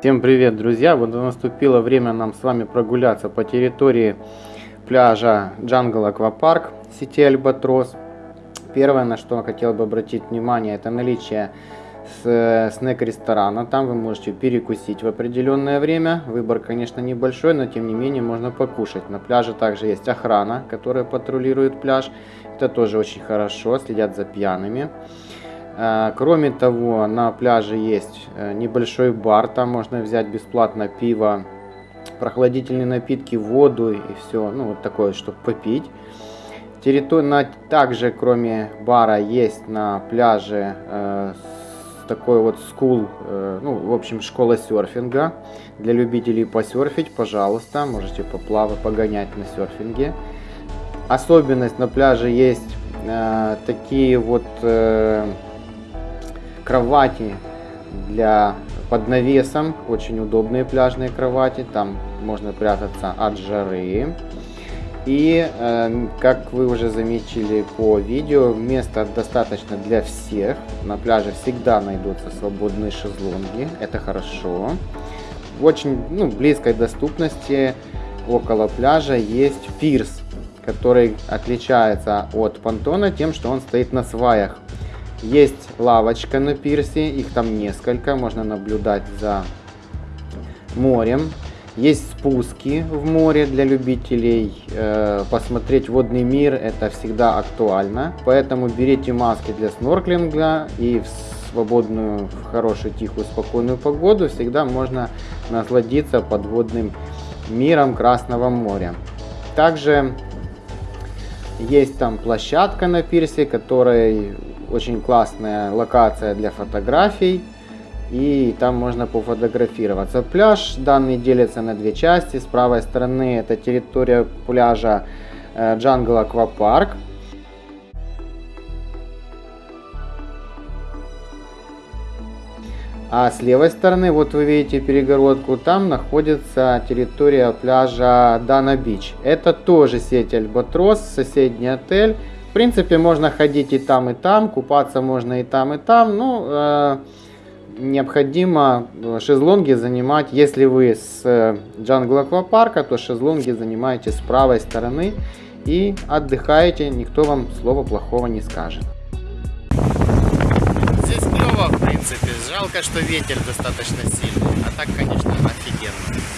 Всем привет, друзья! Вот наступило время нам с вами прогуляться по территории пляжа Джангл Аквапарк сети Альбатрос. Первое, на что я хотел бы обратить внимание, это наличие снэк-ресторана. Там вы можете перекусить в определенное время. Выбор, конечно, небольшой, но тем не менее можно покушать. На пляже также есть охрана, которая патрулирует пляж. Это тоже очень хорошо, следят за пьяными. Э, кроме того, на пляже есть э, небольшой бар, там можно взять бесплатно пиво, прохладительные напитки, воду и все, ну вот такое, чтобы попить. Территория, также кроме бара есть на пляже э, такой вот скул, э, ну в общем школа серфинга. Для любителей посерфить, пожалуйста, можете поплавать, погонять на серфинге. Особенность на пляже есть э, такие вот... Э, кровати для под навесом, очень удобные пляжные кровати, там можно прятаться от жары. И, э, как вы уже заметили по видео, места достаточно для всех. На пляже всегда найдутся свободные шезлонги, это хорошо. В очень ну, близкой доступности около пляжа есть пирс, который отличается от понтона тем, что он стоит на сваях. Есть лавочка на пирсе, их там несколько, можно наблюдать за морем. Есть спуски в море для любителей э, посмотреть водный мир, это всегда актуально. Поэтому берите маски для снорклинга и в свободную, в хорошую, тихую, спокойную погоду всегда можно насладиться подводным миром Красного моря. Также есть там площадка на пирсе, которая очень классная локация для фотографий. И там можно пофотографироваться. Пляж данный делится на две части. С правой стороны это территория пляжа Jungle Аквапарк. А с левой стороны, вот вы видите перегородку, там находится территория пляжа Dana Beach. Это тоже сеть Альбатрос, соседний отель. В принципе, можно ходить и там, и там, купаться можно и там, и там. Ну, э, необходимо э, шезлонги занимать, если вы с э, Jungle Аквапарка, то шезлонги занимаете с правой стороны и отдыхаете, никто вам слова плохого не скажет клево, в принципе. Жалко, что ветер достаточно сильный. А так, конечно, офигенно.